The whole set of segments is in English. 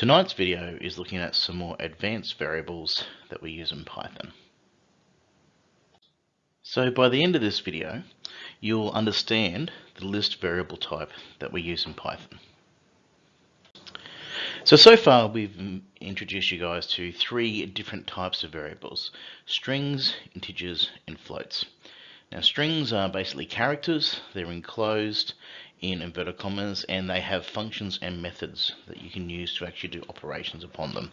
Tonight's video is looking at some more advanced variables that we use in Python. So by the end of this video, you'll understand the list variable type that we use in Python. So, so far we've introduced you guys to three different types of variables, strings, integers, and floats. Now strings are basically characters, they're enclosed in inverted commas and they have functions and methods that you can use to actually do operations upon them.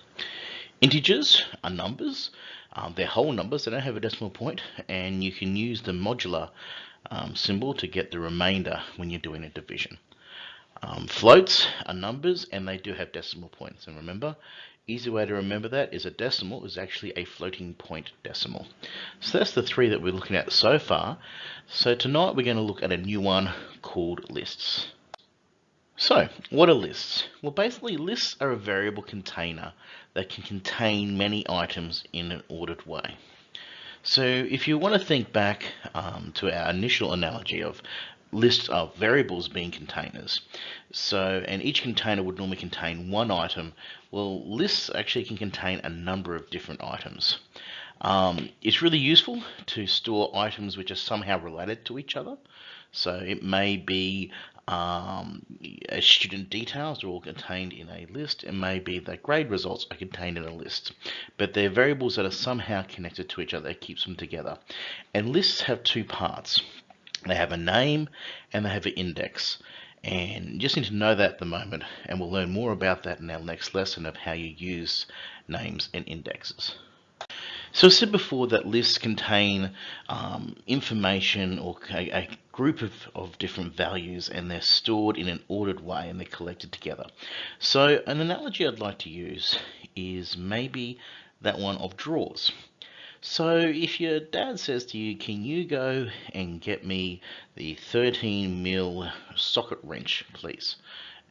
Integers are numbers, um, they're whole numbers, they don't have a decimal point and you can use the modular um, symbol to get the remainder when you're doing a division. Um, floats are numbers and they do have decimal points and remember easy way to remember that is a decimal is actually a floating point decimal. So that's the three that we're looking at so far. So tonight we're going to look at a new one called lists. So what are lists? Well basically lists are a variable container that can contain many items in an ordered way. So if you want to think back um, to our initial analogy of lists of variables being containers. So, and each container would normally contain one item. Well, lists actually can contain a number of different items. Um, it's really useful to store items which are somehow related to each other. So it may be um, student details are all contained in a list. It may be that grade results are contained in a list. But they're variables that are somehow connected to each other that keeps them together. And lists have two parts. They have a name and they have an index. And you just need to know that at the moment, and we'll learn more about that in our next lesson of how you use names and indexes. So I said before that lists contain um, information or a, a group of, of different values and they're stored in an ordered way and they're collected together. So an analogy I'd like to use is maybe that one of drawers. So if your dad says to you, can you go and get me the 13 mil socket wrench, please?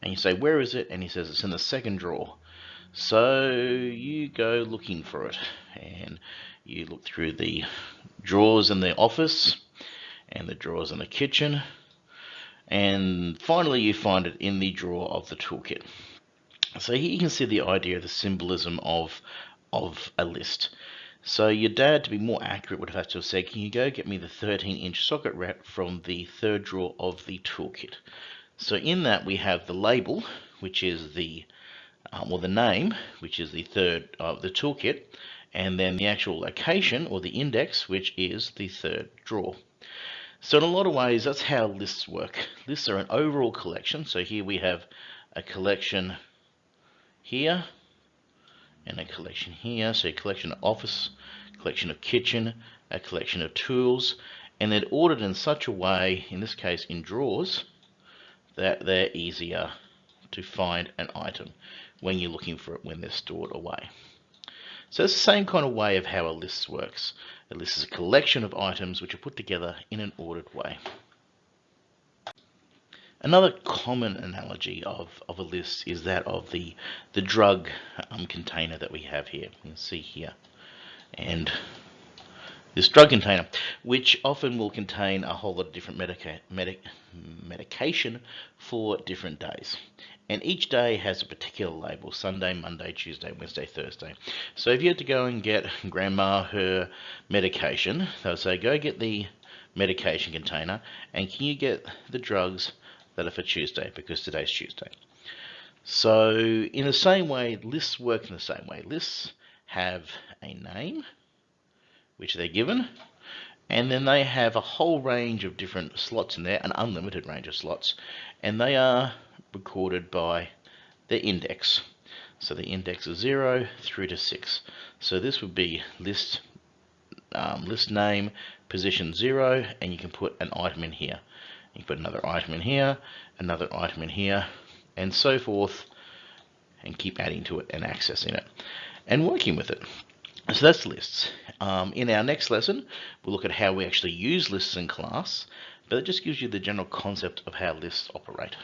And you say, where is it? And he says, it's in the second drawer. So you go looking for it and you look through the drawers in the office and the drawers in the kitchen and finally you find it in the drawer of the toolkit. So here you can see the idea the symbolism of, of a list. So your dad, to be more accurate, would have had to have said, can you go get me the 13 inch socket wrench from the third drawer of the toolkit? So in that we have the label, which is the, um, well the name, which is the third of the toolkit, and then the actual location or the index, which is the third drawer. So in a lot of ways, that's how lists work. Lists are an overall collection. So here we have a collection here, and a collection here. So a collection of office, collection of kitchen, a collection of tools, and they're ordered in such a way, in this case in drawers, that they're easier to find an item when you're looking for it when they're stored away. So it's the same kind of way of how a list works. A list is a collection of items which are put together in an ordered way. Another common analogy of, of a list is that of the, the drug um, container that we have here. You can see here. And this drug container, which often will contain a whole lot of different medica medic medication for different days. And each day has a particular label, Sunday, Monday, Tuesday, Wednesday, Thursday. So if you had to go and get grandma her medication, they'll say, go get the medication container and can you get the drugs that are for Tuesday because today's Tuesday. So in the same way, lists work in the same way. Lists have a name, which they're given, and then they have a whole range of different slots in there, an unlimited range of slots, and they are recorded by the index. So the index is 0 through to 6. So this would be list um, list name, position 0, and you can put an item in here. You put another item in here, another item in here, and so forth, and keep adding to it and accessing it, and working with it. So that's lists. Um, in our next lesson, we'll look at how we actually use lists in class, but it just gives you the general concept of how lists operate.